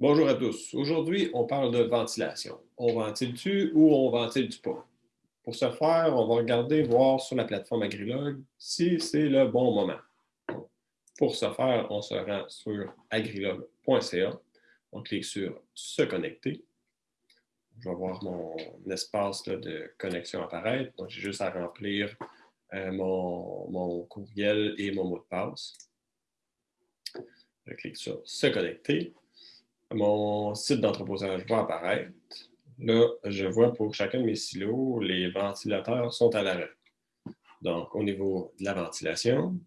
Bonjour à tous. Aujourd'hui, on parle de ventilation. On ventile-tu ou on ventile-tu pas? Pour ce faire, on va regarder, voir sur la plateforme Agrilog si c'est le bon moment. Pour ce faire, on se rend sur agrilog.ca. On clique sur « Se connecter ». Je vais voir mon espace de connexion apparaître. Donc, j'ai juste à remplir euh, mon, mon courriel et mon mot de passe. Je clique sur « Se connecter » mon site d'entreposage va apparaître. Là, je vois pour chacun de mes silos, les ventilateurs sont à l'arrêt. Donc, au niveau de la ventilation,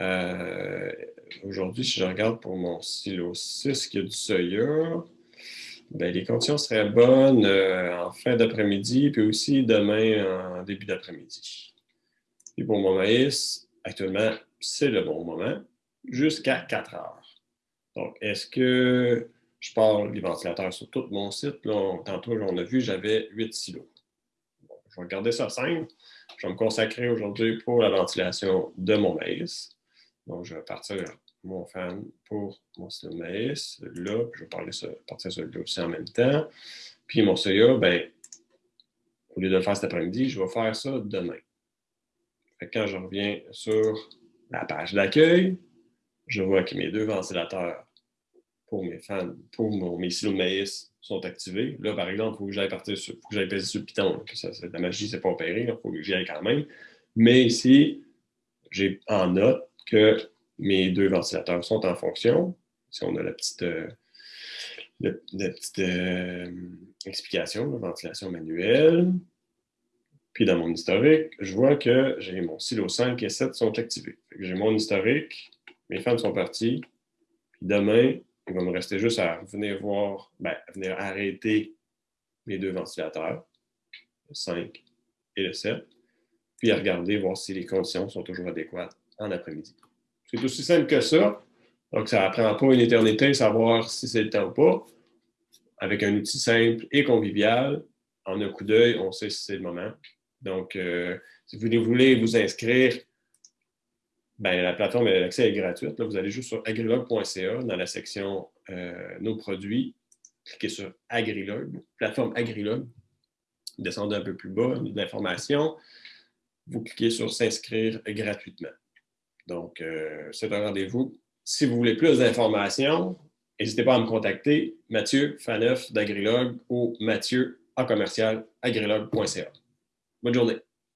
euh, aujourd'hui, si je regarde pour mon silo 6 qui a du Soya, ben, les conditions seraient bonnes euh, en fin d'après-midi, puis aussi demain en début d'après-midi. Et pour mon maïs, actuellement, c'est le bon moment, jusqu'à 4 heures. Donc, est-ce que je parle des ventilateurs sur tout mon site? tantôt, on a vu, j'avais 8 silos. je vais garder ça simple. Je vais me consacrer aujourd'hui pour la ventilation de mon maïs. Donc, je vais partir mon fan pour mon silo maïs, là, je vais parler partir sur le aussi en même temps. Puis mon soya, ben, au lieu de le faire cet après-midi, je vais faire ça demain. quand je reviens sur la page d'accueil, je vois que mes deux ventilateurs pour mes fans, pour mes silos de maïs sont activés. Là, par exemple, il faut que j'aille partir sur, que j'aille passer sur le Python. Ça, la magie, c'est pas opéré, il faut que j'y aille quand même. Mais ici, j'ai en note que mes deux ventilateurs sont en fonction. Si on a la petite, euh, la, petite euh, explication, la ventilation manuelle. Puis dans mon historique, je vois que j'ai mon silo 5 et 7 sont activés. J'ai mon historique, mes fans sont partis. Puis demain, il va me rester juste à venir voir, ben, venir arrêter mes deux ventilateurs, le 5 et le 7, puis à regarder, voir si les conditions sont toujours adéquates en après-midi. C'est aussi simple que ça. Donc, ça ne prend pas une éternité savoir si c'est le temps ou pas. Avec un outil simple et convivial, en un coup d'œil, on sait si c'est le moment. Donc, euh, si vous voulez vous inscrire ben, la plateforme, l'accès est gratuite. Vous allez juste sur agrilog.ca dans la section euh, Nos produits. Cliquez sur Agrilog, plateforme Agrilog. Descendez un peu plus bas, l'information. Vous cliquez sur S'inscrire gratuitement. Donc, euh, c'est un rendez-vous. Si vous voulez plus d'informations, n'hésitez pas à me contacter, Mathieu Faneuf d'Agrilog ou Mathieu en commercial agrilog.ca. Bonne journée.